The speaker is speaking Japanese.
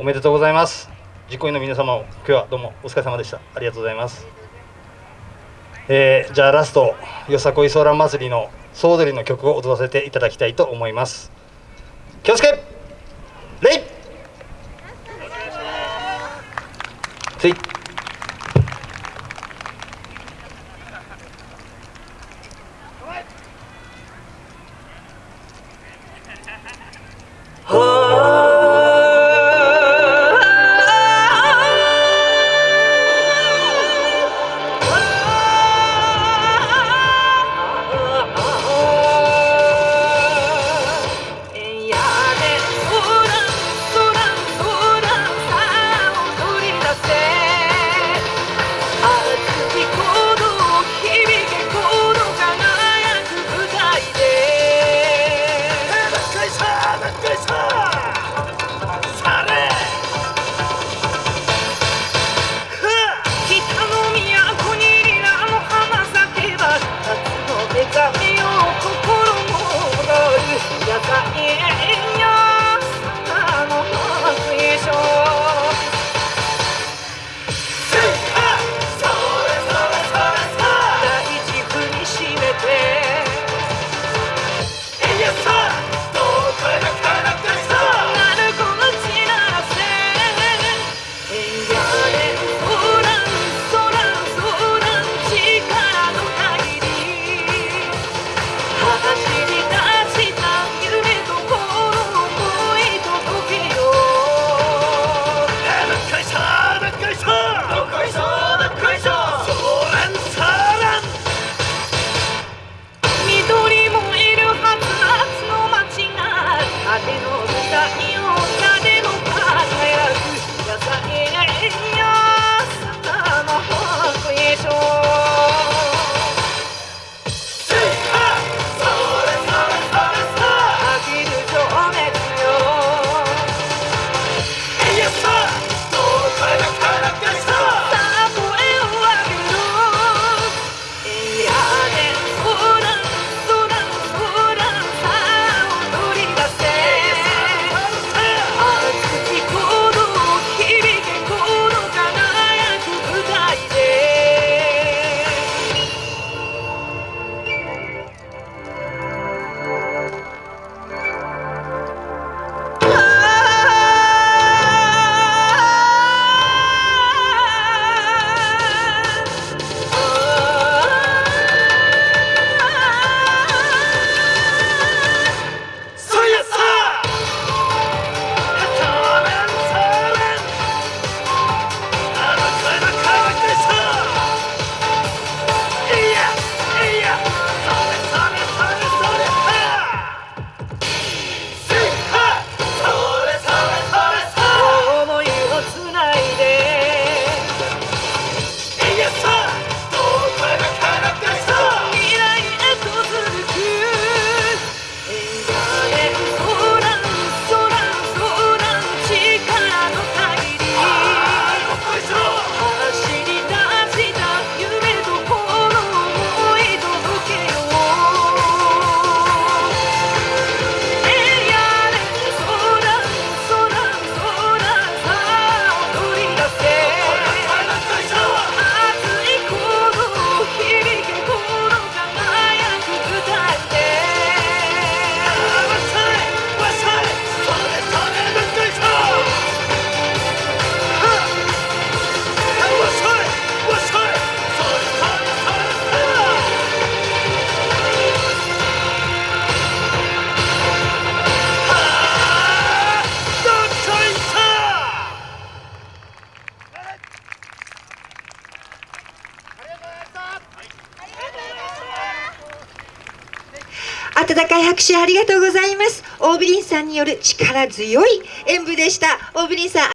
おめでとうございます。実行委員の皆様も今日はどうもお疲れ様でした。ありがとうございます。えー、じゃあラストよさこいソーラン祭りの総踊りの曲を踊らせていただきたいと思います。気をつけ礼つ温かい拍手ありがとうございます。オーブリンさんによる力強い演舞でした。オーブリンさん